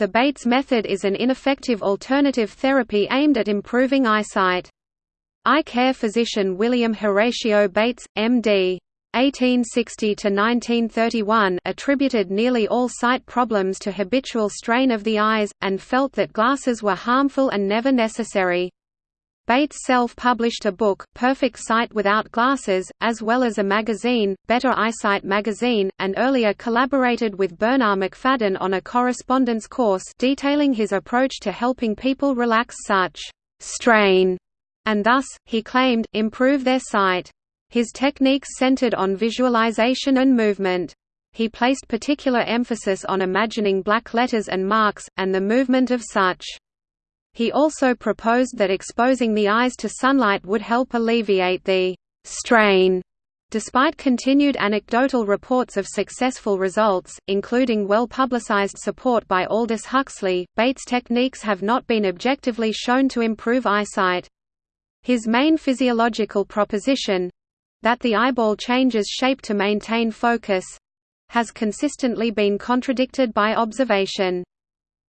The Bates method is an ineffective alternative therapy aimed at improving eyesight. Eye care physician William Horatio Bates, M.D. 1860–1931 attributed nearly all sight problems to habitual strain of the eyes, and felt that glasses were harmful and never necessary. Bates self-published a book, Perfect Sight Without Glasses, as well as a magazine, Better Eyesight Magazine, and earlier collaborated with Bernarr Macfadden on a correspondence course detailing his approach to helping people relax such strain, and thus, he claimed, improve their sight. His techniques centered on visualization and movement. He placed particular emphasis on imagining black letters and marks, and the movement of such. He also proposed that exposing the eyes to sunlight would help alleviate the strain. Despite continued anecdotal reports of successful results, including well-publicized support by Aldous Huxley, Bates' techniques have not been objectively shown to improve eyesight. His main physiological proposition—that the eyeball changes shape to maintain focus—has consistently been contradicted by observation.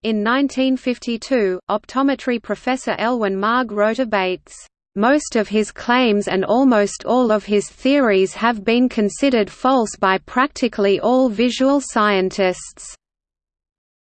In 1952, optometry professor Elwin Marg wrote of Bates, "...most of his claims and almost all of his theories have been considered false by practically all visual scientists."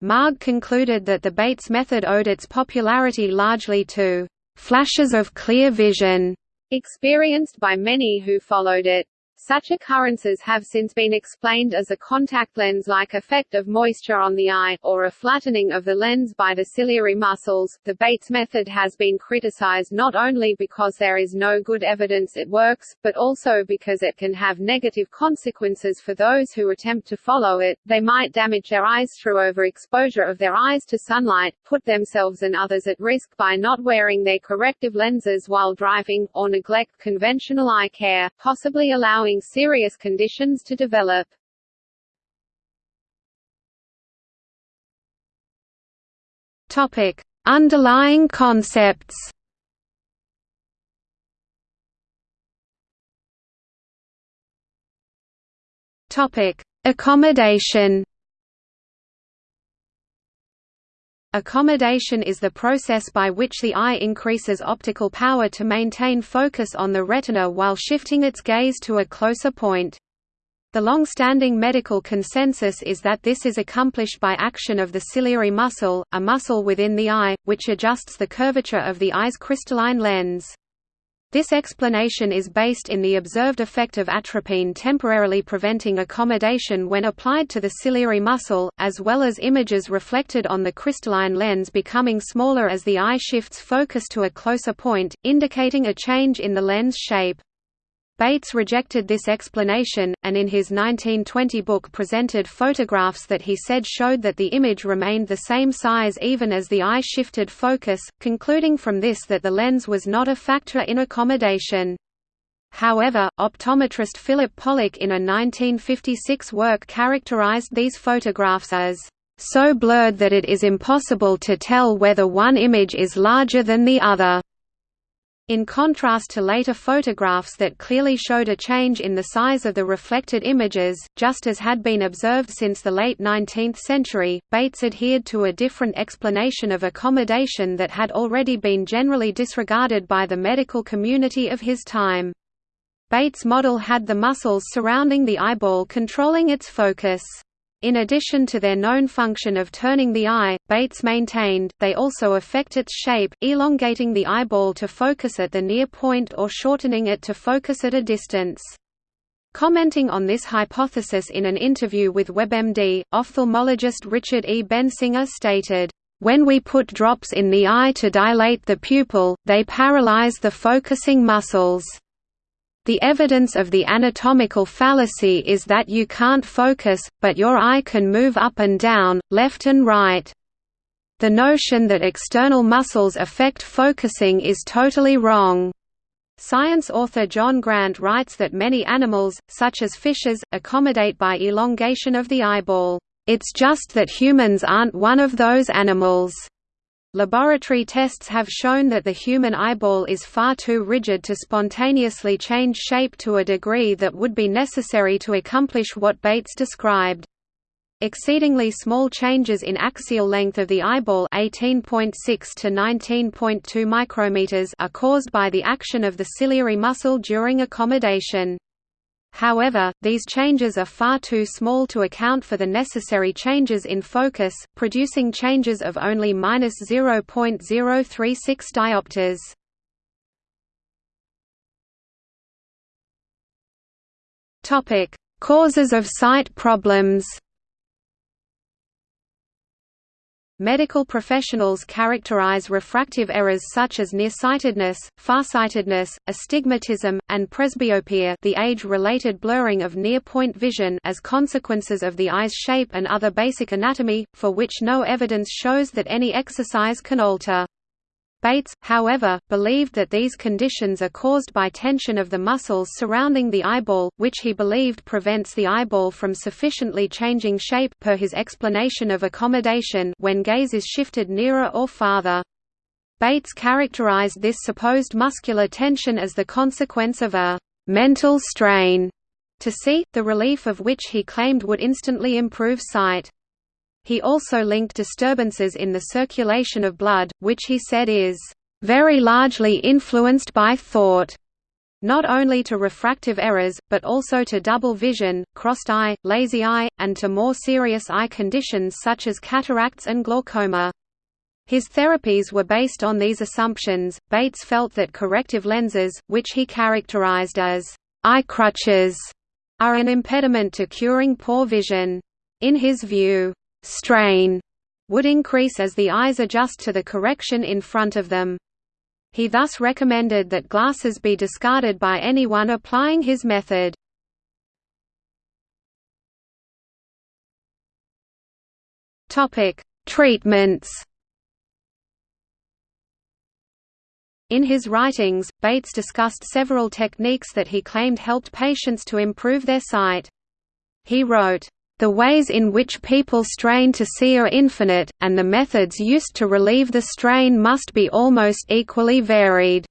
Marg concluded that the Bates method owed its popularity largely to "...flashes of clear vision," experienced by many who followed it. Such occurrences have since been explained as a contact lens-like effect of moisture on the eye, or a flattening of the lens by the ciliary muscles. The Bates method has been criticized not only because there is no good evidence it works, but also because it can have negative consequences for those who attempt to follow it. They might damage their eyes through overexposure of their eyes to sunlight, put themselves and others at risk by not wearing their corrective lenses while driving, or neglect conventional eye care, possibly allowing allowing serious conditions to develop. Topic: Underlying concepts. Topic: Accommodation. Accommodation is the process by which the eye increases optical power to maintain focus on the retina while shifting its gaze to a closer point. The long-standing medical consensus is that this is accomplished by action of the ciliary muscle, a muscle within the eye, which adjusts the curvature of the eye's crystalline lens. This explanation is based in the observed effect of atropine temporarily preventing accommodation when applied to the ciliary muscle, as well as images reflected on the crystalline lens becoming smaller as the eye shifts focus to a closer point, indicating a change in the lens shape. Bates rejected this explanation, and in his 1920 book presented photographs that he said showed that the image remained the same size even as the eye shifted focus, concluding from this that the lens was not a factor in accommodation. However, optometrist Philip Pollack in a 1956 work characterized these photographs as so blurred that it is impossible to tell whether one image is larger than the other. In contrast to later photographs that clearly showed a change in the size of the reflected images, just as had been observed since the late 19th century, Bates adhered to a different explanation of accommodation that had already been generally disregarded by the medical community of his time. Bates' model had the muscles surrounding the eyeball controlling its focus. In addition to their known function of turning the eye, Bates maintained, they also affect its shape, elongating the eyeball to focus at the near point or shortening it to focus at a distance. Commenting on this hypothesis in an interview with WebMD, ophthalmologist Richard E. Bensinger stated, "...when we put drops in the eye to dilate the pupil, they paralyze the focusing muscles." The evidence of the anatomical fallacy is that you can't focus, but your eye can move up and down, left and right. The notion that external muscles affect focusing is totally wrong. Science author John Grant writes that many animals, such as fishes, accommodate by elongation of the eyeball. It's just that humans aren't one of those animals. Laboratory tests have shown that the human eyeball is far too rigid to spontaneously change shape to a degree that would be necessary to accomplish what Bates described. Exceedingly small changes in axial length of the eyeball 18.6 to 19.2 micrometers are caused by the action of the ciliary muscle during accommodation. However, these changes are far too small to account for the necessary changes in focus, producing changes of only 0.036 diopters. Topic: Causes of sight problems. Medical professionals characterize refractive errors such as nearsightedness, farsightedness, astigmatism, and presbyopia the age-related blurring of near-point vision as consequences of the eye's shape and other basic anatomy, for which no evidence shows that any exercise can alter. Bates, however, believed that these conditions are caused by tension of the muscles surrounding the eyeball, which he believed prevents the eyeball from sufficiently changing shape per his explanation of accommodation when gaze is shifted nearer or farther. Bates characterized this supposed muscular tension as the consequence of a «mental strain» to see, the relief of which he claimed would instantly improve sight. He also linked disturbances in the circulation of blood, which he said is very largely influenced by thought, not only to refractive errors, but also to double vision, crossed eye, lazy eye, and to more serious eye conditions such as cataracts and glaucoma. His therapies were based on these assumptions. Bates felt that corrective lenses, which he characterized as eye crutches, are an impediment to curing poor vision. In his view, strain would increase as the eyes adjust to the correction in front of them. He thus recommended that glasses be discarded by anyone applying his method. Treatments. In his writings, Bates discussed several techniques that he claimed helped patients to improve their sight. He wrote, the ways in which people strain to see are infinite, and the methods used to relieve the strain must be almost equally varied."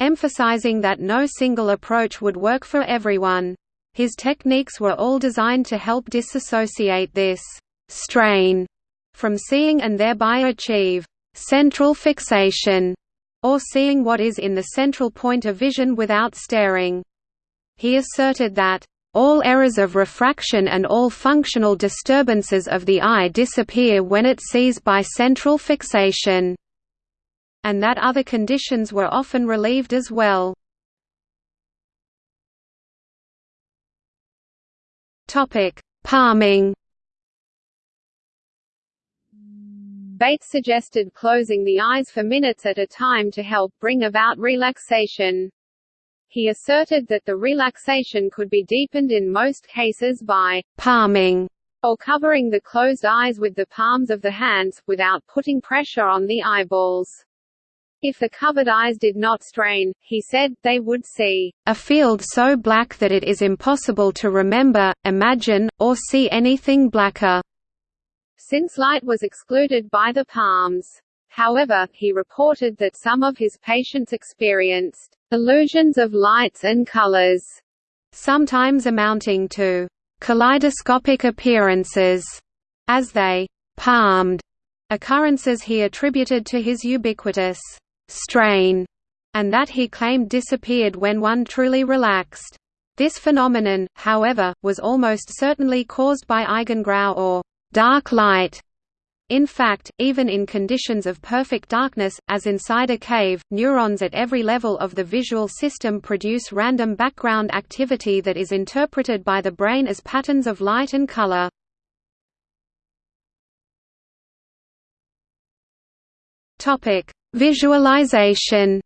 Emphasizing that no single approach would work for everyone. His techniques were all designed to help disassociate this «strain» from seeing and thereby achieve «central fixation» or seeing what is in the central point of vision without staring. He asserted that all errors of refraction and all functional disturbances of the eye disappear when it sees by central fixation, and that other conditions were often relieved as well. Palming Bates suggested closing the eyes for minutes at a time to help bring about relaxation. He asserted that the relaxation could be deepened in most cases by palming or covering the closed eyes with the palms of the hands, without putting pressure on the eyeballs. If the covered eyes did not strain, he said, they would see a field so black that it is impossible to remember, imagine, or see anything blacker, since light was excluded by the palms. However, he reported that some of his patients experienced illusions of lights and colors, sometimes amounting to kaleidoscopic appearances, as they palmed occurrences he attributed to his ubiquitous strain, and that he claimed disappeared when one truly relaxed. This phenomenon, however, was almost certainly caused by Eigengrau or dark light, in fact, even in conditions of perfect darkness, as inside a cave, neurons at every level of the visual system produce random background activity that is interpreted by the brain as patterns of light and color. Visualization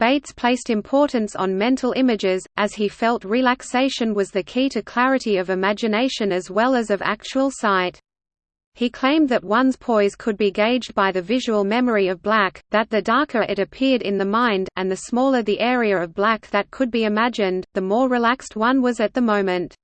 Bates placed importance on mental images, as he felt relaxation was the key to clarity of imagination as well as of actual sight. He claimed that one's poise could be gauged by the visual memory of black, that the darker it appeared in the mind, and the smaller the area of black that could be imagined, the more relaxed one was at the moment.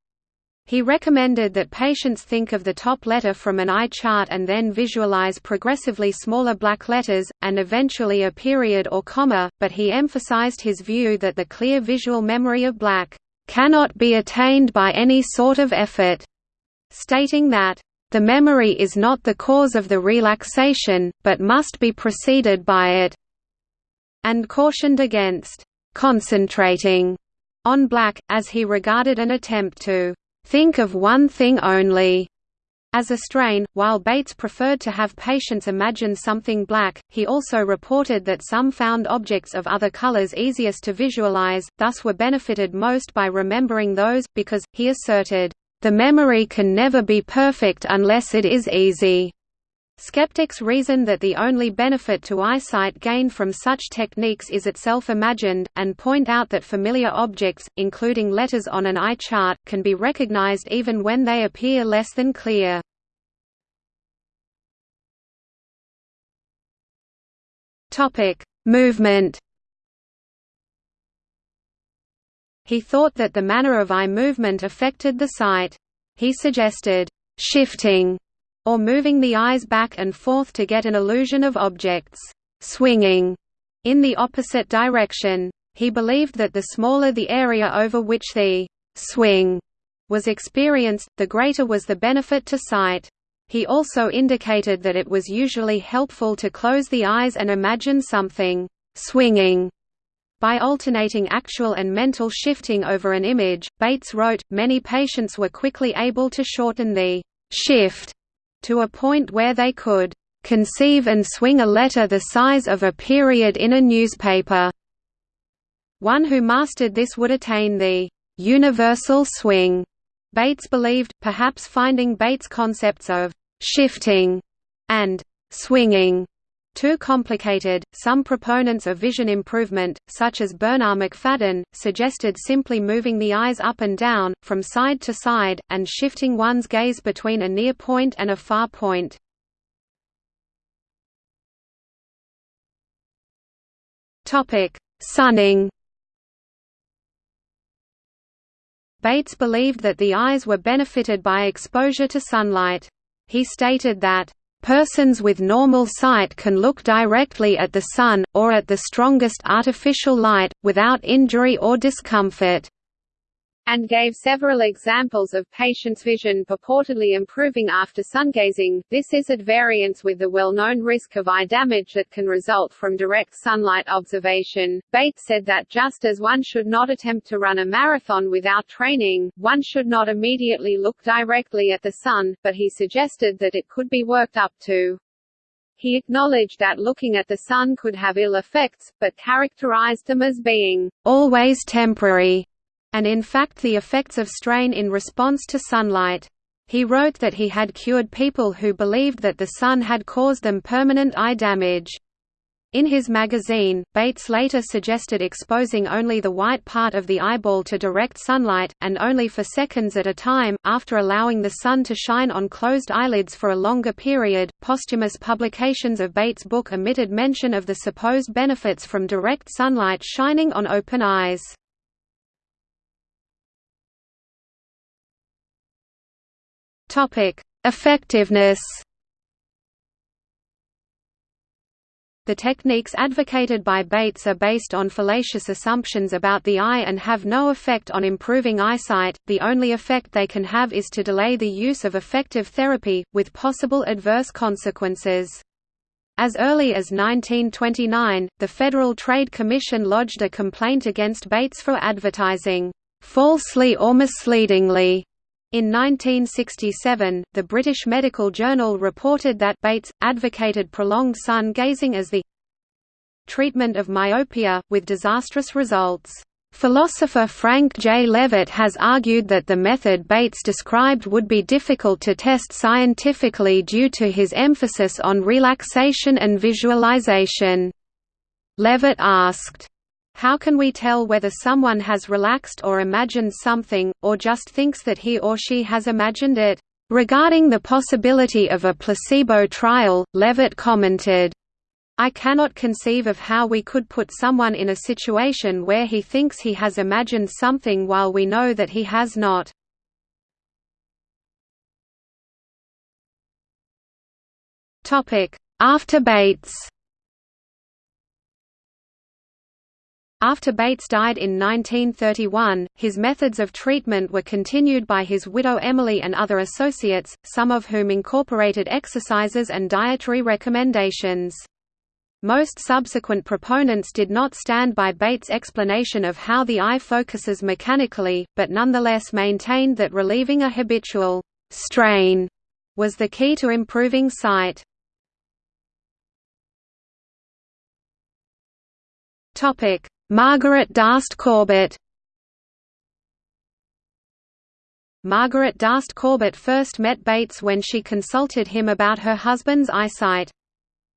He recommended that patients think of the top letter from an eye chart and then visualize progressively smaller black letters, and eventually a period or comma, but he emphasized his view that the clear visual memory of black cannot be attained by any sort of effort, stating that the memory is not the cause of the relaxation, but must be preceded by it, and cautioned against concentrating on black, as he regarded an attempt to think of one thing only. As a strain, while Bates preferred to have patients imagine something black, he also reported that some found objects of other colors easiest to visualize, thus were benefited most by remembering those, because, he asserted, the memory can never be perfect unless it is easy. Skeptics reason that the only benefit to eyesight gained from such techniques is itself imagined, and point out that familiar objects, including letters on an eye chart, can be recognized even when they appear less than clear. Movement He thought that the manner of eye movement affected the sight. He suggested, "...shifting", or moving the eyes back and forth to get an illusion of objects swinging in the opposite direction. He believed that the smaller the area over which the swing was experienced, the greater was the benefit to sight. He also indicated that it was usually helpful to close the eyes and imagine something swinging by alternating actual and mental shifting over an image, Bates wrote, many patients were quickly able to shorten the shift to a point where they could conceive and swing a letter the size of a period in a newspaper. One who mastered this would attain the universal swing. Bates believed, perhaps finding Bates' concepts of shifting and swinging too complicated. Some proponents of vision improvement, such as Bernarr Macfadden, suggested simply moving the eyes up and down, from side to side, and shifting one's gaze between a near point and a far point. Sunning. Bates believed that the eyes were benefited by exposure to sunlight. He stated that Persons with normal sight can look directly at the sun, or at the strongest artificial light, without injury or discomfort and gave several examples of patients' vision purportedly improving after sungazing. This is at variance with the well-known risk of eye damage that can result from direct sunlight observation. Bates said that just as one should not attempt to run a marathon without training, one should not immediately look directly at the sun, but he suggested that it could be worked up to. He acknowledged that looking at the sun could have ill effects, but characterized them as being always temporary and in fact the effects of strain in response to sunlight. He wrote that he had cured people who believed that the sun had caused them permanent eye damage. In his magazine, Bates later suggested exposing only the white part of the eyeball to direct sunlight, and only for seconds at a time, after allowing the sun to shine on closed eyelids for a longer period. Posthumous publications of Bates' book omitted mention of the supposed benefits from direct sunlight shining on open eyes. Topic: Effectiveness. The techniques advocated by Bates are based on fallacious assumptions about the eye and have no effect on improving eyesight. The only effect they can have is to delay the use of effective therapy, with possible adverse consequences. As early as 1929, the Federal Trade Commission lodged a complaint against Bates for advertising falsely or misleadingly in 1967, the British Medical Journal reported that Bates, advocated prolonged sun gazing as the treatment of myopia, with disastrous results. Philosopher Frank J. Leavitt has argued that the method Bates described would be difficult to test scientifically due to his emphasis on relaxation and visualization. Leavitt asked, how can we tell whether someone has relaxed or imagined something, or just thinks that he or she has imagined it? Regarding the possibility of a placebo trial, Leavitt commented, I cannot conceive of how we could put someone in a situation where he thinks he has imagined something while we know that he has not. After Bates After Bates died in 1931, his methods of treatment were continued by his widow Emily and other associates, some of whom incorporated exercises and dietary recommendations. Most subsequent proponents did not stand by Bates' explanation of how the eye focuses mechanically, but nonetheless maintained that relieving a habitual strain was the key to improving sight. Topic: Margaret Darst Corbett Margaret Darst Corbett first met Bates when she consulted him about her husband's eyesight.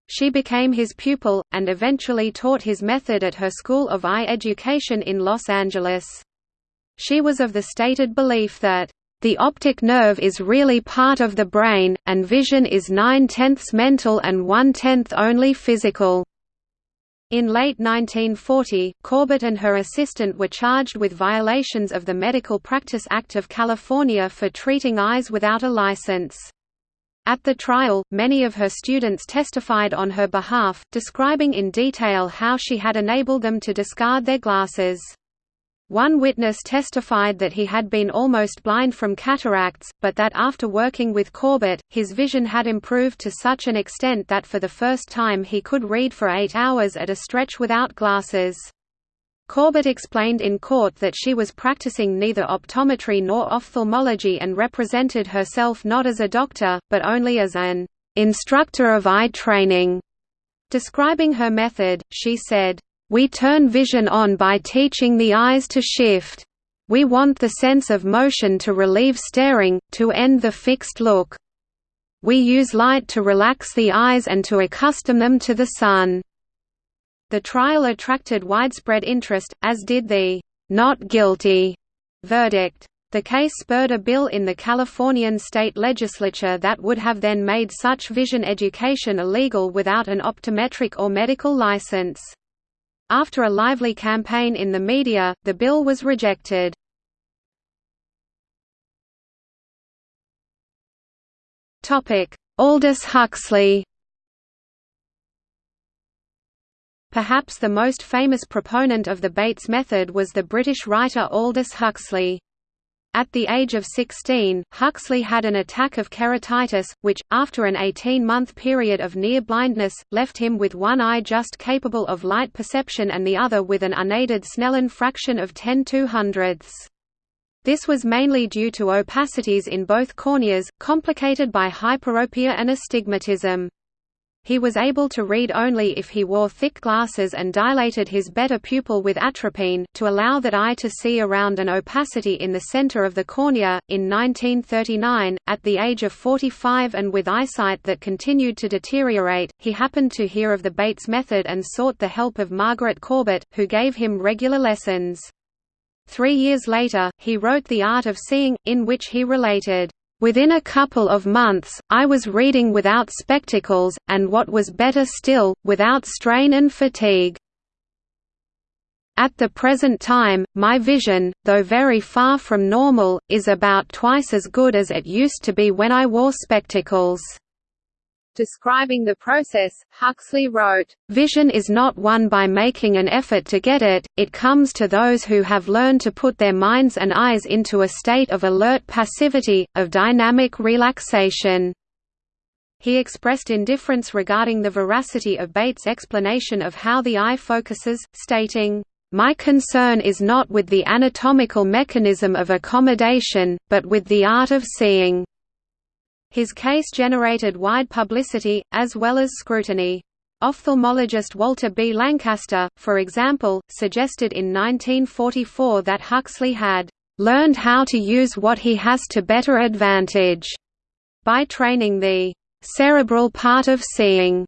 She became his pupil, and eventually taught his method at her School of Eye Education in Los Angeles. She was of the stated belief that, "...the optic nerve is really part of the brain, and vision is nine-tenths mental and one-tenth only physical." In late 1940, Corbett and her assistant were charged with violations of the Medical Practice Act of California for treating eyes without a license. At the trial, many of her students testified on her behalf, describing in detail how she had enabled them to discard their glasses. One witness testified that he had been almost blind from cataracts, but that after working with Corbett, his vision had improved to such an extent that for the first time he could read for eight hours at a stretch without glasses. Corbett explained in court that she was practicing neither optometry nor ophthalmology and represented herself not as a doctor, but only as an instructor of eye training. Describing her method, she said, we turn vision on by teaching the eyes to shift. We want the sense of motion to relieve staring, to end the fixed look. We use light to relax the eyes and to accustom them to the sun. The trial attracted widespread interest, as did the not guilty verdict. The case spurred a bill in the Californian state legislature that would have then made such vision education illegal without an optometric or medical license. After a lively campaign in the media, the bill was rejected. Aldous Huxley Perhaps the most famous proponent of the Bates method was the British writer Aldous Huxley. At the age of 16, Huxley had an attack of keratitis, which, after an 18-month period of near blindness, left him with one eye just capable of light perception and the other with an unaided Snellen fraction of 10 200ths. This was mainly due to opacities in both corneas, complicated by hyperopia and astigmatism. He was able to read only if he wore thick glasses and dilated his better pupil with atropine, to allow that eye to see around an opacity in the center of the cornea. In 1939, at the age of 45 and with eyesight that continued to deteriorate, he happened to hear of the Bates method and sought the help of Margaret Corbett, who gave him regular lessons. Three years later, he wrote The Art of Seeing, in which he related, Within a couple of months, I was reading without spectacles, and what was better still, without strain and fatigue. At the present time, my vision, though very far from normal, is about twice as good as it used to be when I wore spectacles. Describing the process, Huxley wrote, Vision is not won by making an effort to get it, it comes to those who have learned to put their minds and eyes into a state of alert passivity, of dynamic relaxation. He expressed indifference regarding the veracity of Bates' explanation of how the eye focuses, stating, my concern is not with the anatomical mechanism of accommodation, but with the art of seeing. His case generated wide publicity, as well as scrutiny. Ophthalmologist Walter B. Lancaster, for example, suggested in 1944 that Huxley had learned how to use what he has to better advantage by training the cerebral part of seeing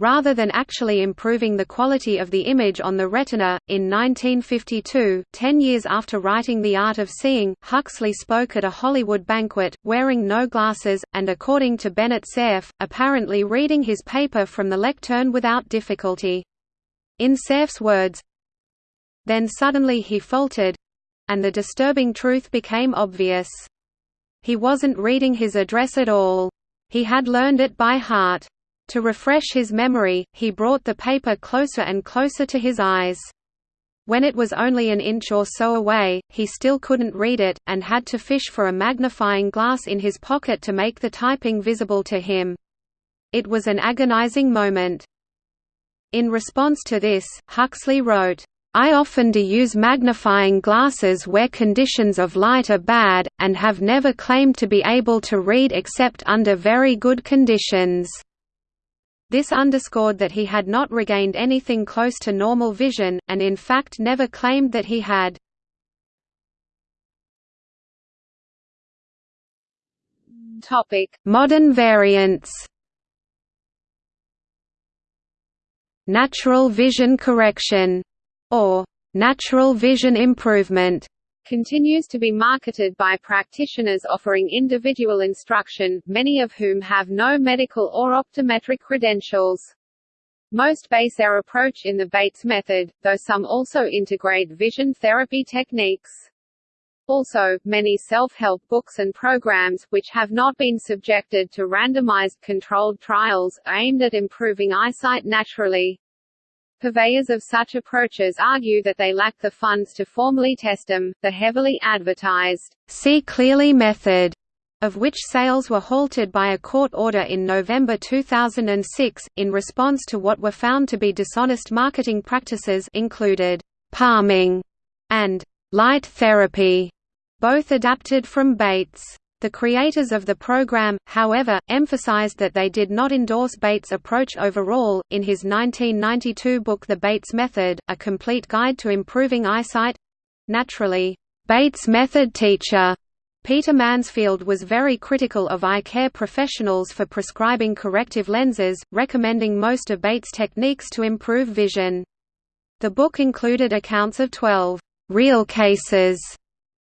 Rather than actually improving the quality of the image on the retina, in 1952, ten years after writing The Art of Seeing, Huxley spoke at a Hollywood banquet, wearing no glasses, and according to Bennett Cerf, apparently reading his paper from the lectern without difficulty. In Cerf's words, Then suddenly he faltered—and the disturbing truth became obvious. He wasn't reading his address at all. He had learned it by heart. To refresh his memory, he brought the paper closer and closer to his eyes. When it was only an inch or so away, he still couldn't read it, and had to fish for a magnifying glass in his pocket to make the typing visible to him. It was an agonizing moment. In response to this, Huxley wrote, I often do use magnifying glasses where conditions of light are bad, and have never claimed to be able to read except under very good conditions. This underscored that he had not regained anything close to normal vision, and in fact never claimed that he had. Modern variants. Natural vision correction, or natural vision improvement, continues to be marketed by practitioners offering individual instruction, many of whom have no medical or optometric credentials. Most base their approach in the Bates method, though some also integrate vision therapy techniques. Also, many self-help books and programs, which have not been subjected to randomized controlled trials, aimed at improving eyesight naturally. Purveyors of such approaches argue that they lack the funds to formally test them. The heavily advertised, see clearly method, of which sales were halted by a court order in November 2006, in response to what were found to be dishonest marketing practices included palming and light therapy, both adapted from Bates. The creators of the program, however, emphasized that they did not endorse Bates' approach overall. In his 1992 book The Bates Method, A Complete Guide to Improving Eyesight naturally, Bates' method teacher Peter Mansfield was very critical of eye care professionals for prescribing corrective lenses, recommending most of Bates' techniques to improve vision. The book included accounts of 12 real cases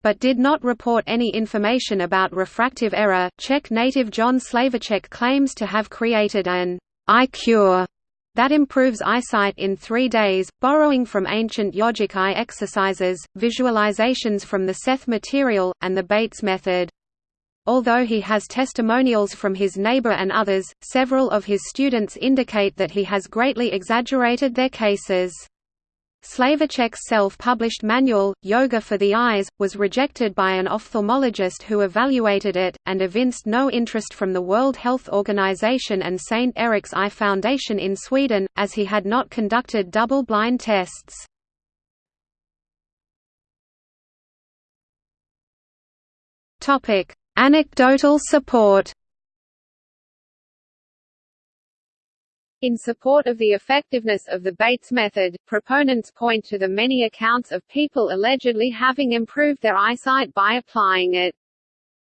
but did not report any information about refractive error. Czech native John Slavíček claims to have created an eye cure that improves eyesight in three days, borrowing from ancient yogic eye exercises, visualizations from the Seth material, and the Bates method. Although he has testimonials from his neighbor and others, several of his students indicate that he has greatly exaggerated their cases. Slavíček's self-published manual, Yoga for the Eyes, was rejected by an ophthalmologist who evaluated it, and evinced no interest from the World Health Organization and St. Erik's Eye Foundation in Sweden, as he had not conducted double-blind tests. Anecdotal support In support of the effectiveness of the Bates method, proponents point to the many accounts of people allegedly having improved their eyesight by applying it.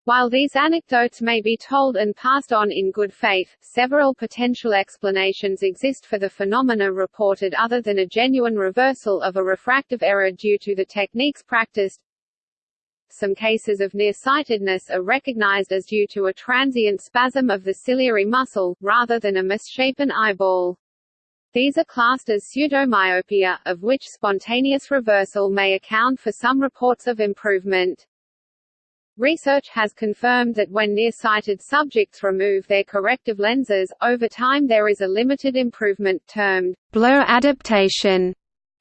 While these anecdotes may be told and passed on in good faith, several potential explanations exist for the phenomena reported other than a genuine reversal of a refractive error due to the techniques practiced. Some cases of nearsightedness are recognized as due to a transient spasm of the ciliary muscle, rather than a misshapen eyeball. These are classed as pseudomyopia, of which spontaneous reversal may account for some reports of improvement. Research has confirmed that when nearsighted subjects remove their corrective lenses, over time there is a limited improvement, termed blur adaptation,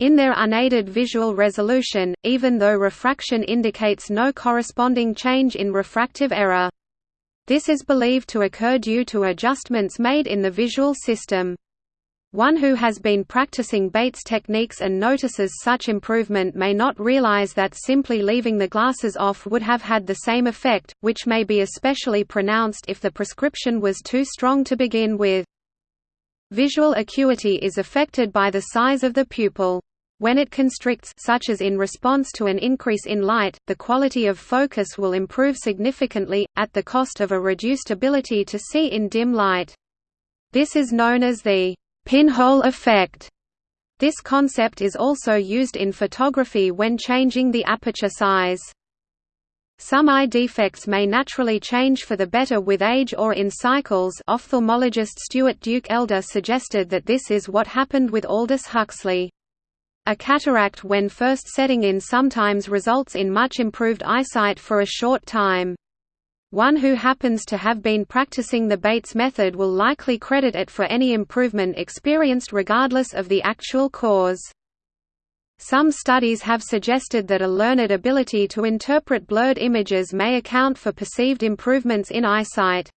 in their unaided visual resolution, even though refraction indicates no corresponding change in refractive error. This is believed to occur due to adjustments made in the visual system. One who has been practicing Bates techniques and notices such improvement may not realize that simply leaving the glasses off would have had the same effect, which may be especially pronounced if the prescription was too strong to begin with. Visual acuity is affected by the size of the pupil. When it constricts such as in response to an increase in light, the quality of focus will improve significantly, at the cost of a reduced ability to see in dim light. This is known as the pinhole effect. This concept is also used in photography when changing the aperture size. Some eye defects may naturally change for the better with age or in cycles ophthalmologist Stewart Duke Elder suggested that this is what happened with Aldous Huxley. A cataract when first setting in sometimes results in much improved eyesight for a short time. One who happens to have been practicing the Bates method will likely credit it for any improvement experienced regardless of the actual cause. Some studies have suggested that a learned ability to interpret blurred images may account for perceived improvements in eyesight.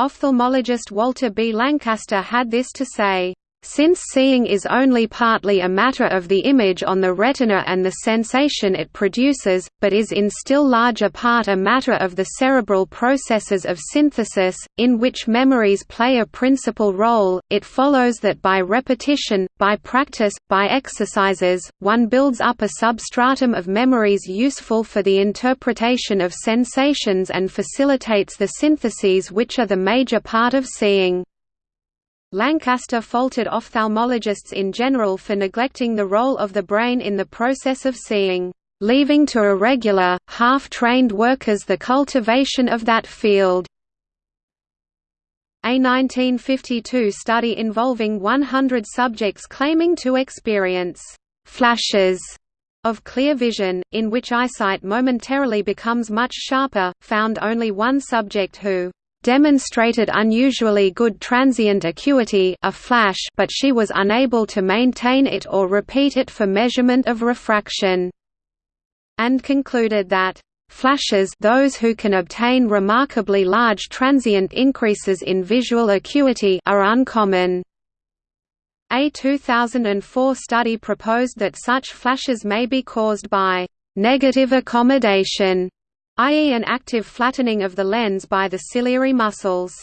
Ophthalmologist Walter B. Lancaster had this to say, since seeing is only partly a matter of the image on the retina and the sensation it produces, but is in still larger part a matter of the cerebral processes of synthesis, in which memories play a principal role, it follows that by repetition, by practice, by exercises, one builds up a substratum of memories useful for the interpretation of sensations and facilitates the syntheses which are the major part of seeing. Lancaster faulted ophthalmologists in general for neglecting the role of the brain in the process of seeing, leaving to irregular, half-trained workers the cultivation of that field. A 1952 study involving 100 subjects claiming to experience «flashes» of clear vision, in which eyesight momentarily becomes much sharper, found only one subject who demonstrated unusually good transient acuity a flash but she was unable to maintain it or repeat it for measurement of refraction. And concluded that Flashes those who can obtain remarkably large transient increases in visual acuity are uncommon. A 2004 study proposed that such flashes may be caused by negative accommodation i.e. an active flattening of the lens by the ciliary muscles.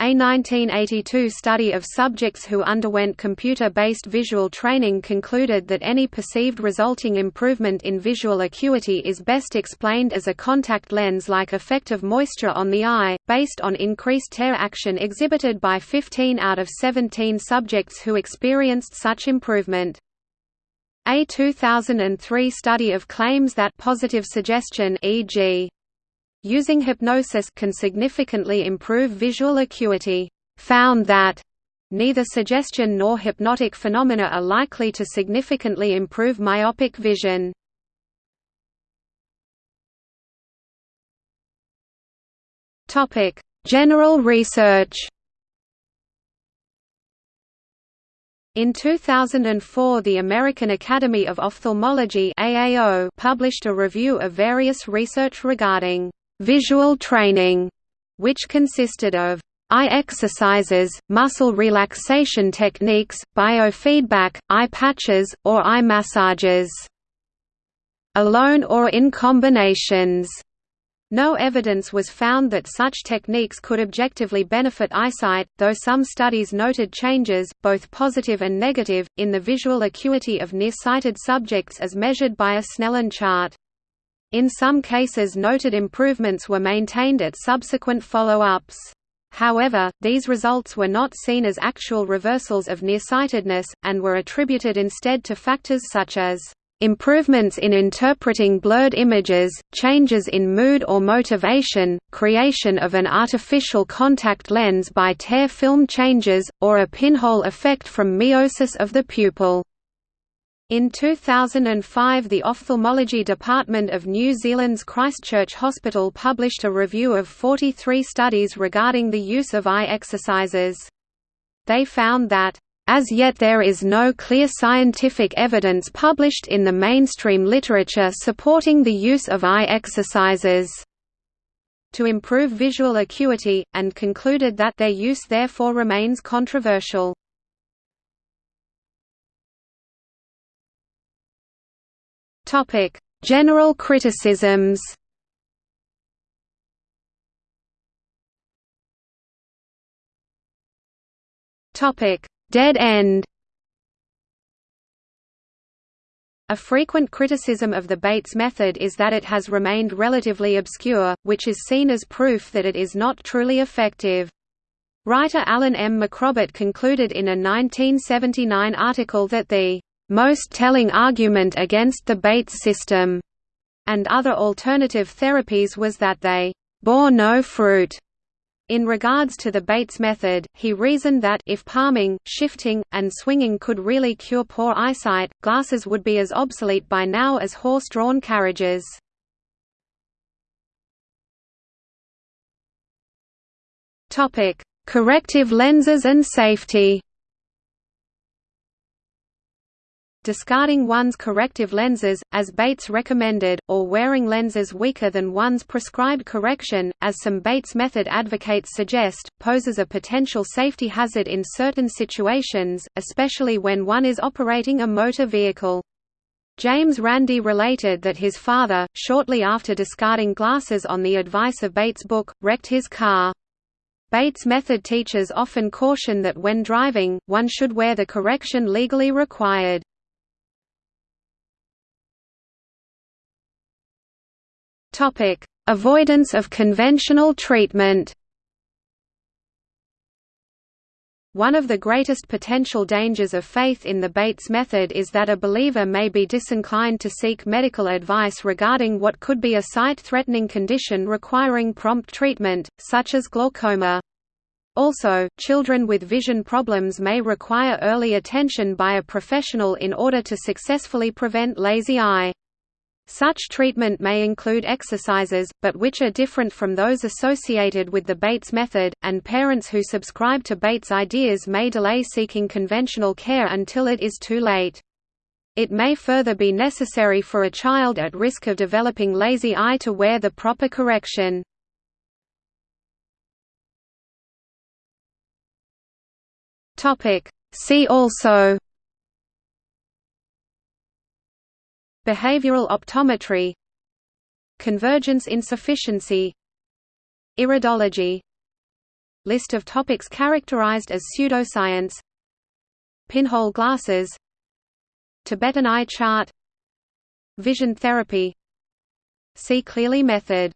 A 1982 study of subjects who underwent computer-based visual training concluded that any perceived resulting improvement in visual acuity is best explained as a contact lens-like effect of moisture on the eye, based on increased tear action exhibited by 15 out of 17 subjects who experienced such improvement. A 2003 study of claims that positive suggestion e.g. using hypnosis can significantly improve visual acuity found that neither suggestion nor hypnotic phenomena are likely to significantly improve myopic vision. Topic: General research In 2004 the American Academy of Ophthalmology AAO published a review of various research regarding «visual training», which consisted of eye exercises, muscle relaxation techniques, biofeedback, eye patches, or eye massages. Alone or in combinations. No evidence was found that such techniques could objectively benefit eyesight, though some studies noted changes, both positive and negative, in the visual acuity of nearsighted subjects as measured by a Snellen chart. In some cases noted improvements were maintained at subsequent follow-ups. However, these results were not seen as actual reversals of nearsightedness, and were attributed instead to factors such as improvements in interpreting blurred images, changes in mood or motivation, creation of an artificial contact lens by tear film changes, or a pinhole effect from miosis of the pupil. In 2005 the Ophthalmology Department of New Zealand's Christchurch Hospital published a review of 43 studies regarding the use of eye exercises. They found that as yet there is no clear scientific evidence published in the mainstream literature supporting the use of eye exercises to improve visual acuity, and concluded that their use therefore remains controversial. General criticisms Topic: Dead end A frequent criticism of the Bates method is that it has remained relatively obscure, which is seen as proof that it is not truly effective. Writer Alan M. MacRobert concluded in a 1979 article that the most telling argument against the Bates system and other alternative therapies was that they bore no fruit. In regards to the Bates method, he reasoned that if palming, shifting, and swinging could really cure poor eyesight, glasses would be as obsolete by now as horse-drawn carriages. Corrective lenses and safety discarding one's corrective lenses, as Bates recommended, or wearing lenses weaker than one's prescribed correction, as some Bates method advocates suggest, poses a potential safety hazard in certain situations, especially when one is operating a motor vehicle. James Randi related that his father, shortly after discarding glasses on the advice of Bates' book, wrecked his car. Bates method teachers often caution that when driving, one should wear the correction legally required. Topic: Avoidance of conventional treatment. One of the greatest potential dangers of faith in the Bates method is that a believer may be disinclined to seek medical advice regarding what could be a sight-threatening condition requiring prompt treatment, such as glaucoma. Also, children with vision problems may require early attention by a professional in order to successfully prevent lazy eye. Such treatment may include exercises, but which are different from those associated with the Bates method, and parents who subscribe to Bates ideas may delay seeking conventional care until it is too late. It may further be necessary for a child at risk of developing lazy eye to wear the proper correction. See also Behavioral optometry Convergence insufficiency Iridology List of topics characterized as pseudoscience Pinhole glasses Tibetan eye chart Vision therapy. See clearly method